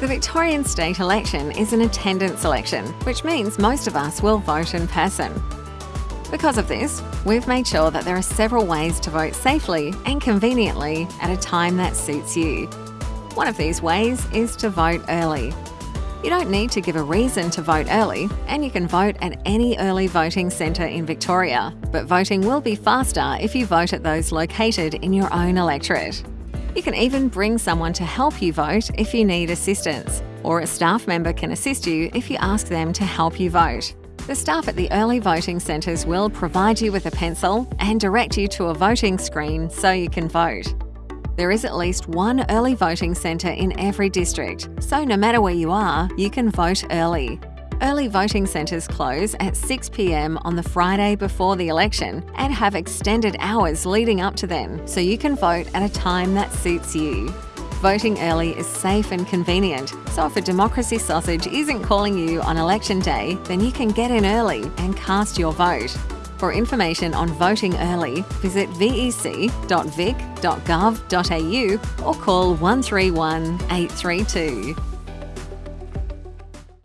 The Victorian state election is an attendance election, which means most of us will vote in person. Because of this, we've made sure that there are several ways to vote safely and conveniently at a time that suits you. One of these ways is to vote early. You don't need to give a reason to vote early, and you can vote at any early voting centre in Victoria, but voting will be faster if you vote at those located in your own electorate. You can even bring someone to help you vote if you need assistance, or a staff member can assist you if you ask them to help you vote. The staff at the early voting centres will provide you with a pencil and direct you to a voting screen so you can vote. There is at least one early voting centre in every district, so no matter where you are, you can vote early. Early voting centres close at 6pm on the Friday before the election and have extended hours leading up to then, so you can vote at a time that suits you. Voting early is safe and convenient, so if a democracy sausage isn't calling you on election day, then you can get in early and cast your vote. For information on voting early, visit vec.vic.gov.au or call 131 832.